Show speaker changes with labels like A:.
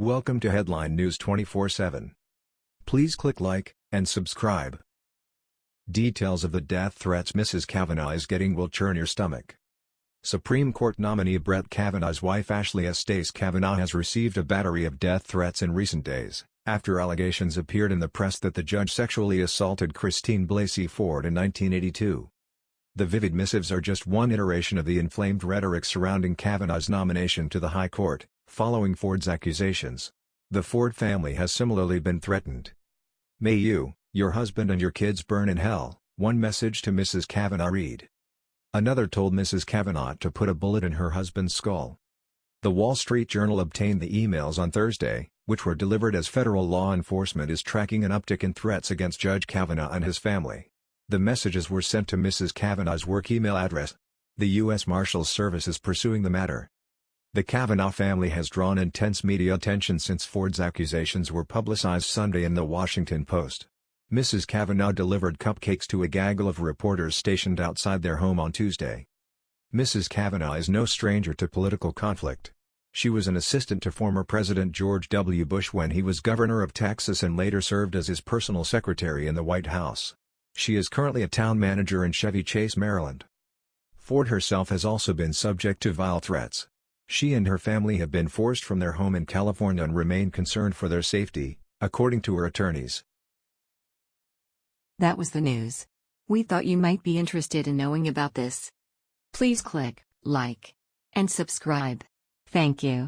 A: Welcome to Headline News 24/7. Please click like and subscribe. Details of the death threats Mrs. Kavanaugh is getting will churn your stomach. Supreme Court nominee Brett Kavanaugh's wife Ashley Estes Kavanaugh has received a battery of death threats in recent days, after allegations appeared in the press that the judge sexually assaulted Christine Blasey Ford in 1982. The vivid missives are just one iteration of the inflamed rhetoric surrounding Kavanaugh's nomination to the High Court, following Ford's accusations. The Ford family has similarly been threatened. May you, your husband and your kids burn in hell, one message to Mrs. Kavanaugh read. Another told Mrs. Kavanaugh to put a bullet in her husband's skull. The Wall Street Journal obtained the emails on Thursday, which were delivered as federal law enforcement is tracking an uptick in threats against Judge Kavanaugh and his family. The messages were sent to Mrs. Kavanaugh's work email address. The U.S. Marshals Service is pursuing the matter. The Kavanaugh family has drawn intense media attention since Ford's accusations were publicized Sunday in The Washington Post. Mrs. Kavanaugh delivered cupcakes to a gaggle of reporters stationed outside their home on Tuesday. Mrs. Kavanaugh is no stranger to political conflict. She was an assistant to former President George W. Bush when he was governor of Texas and later served as his personal secretary in the White House. She is currently a town manager in Chevy Chase, Maryland. Ford herself has also been subject to vile threats. She and her family have been forced from their home in California and remain concerned for their safety, according to her attorneys.
B: That was the news. We thought you might be interested in knowing about this. Please click like and subscribe. Thank you.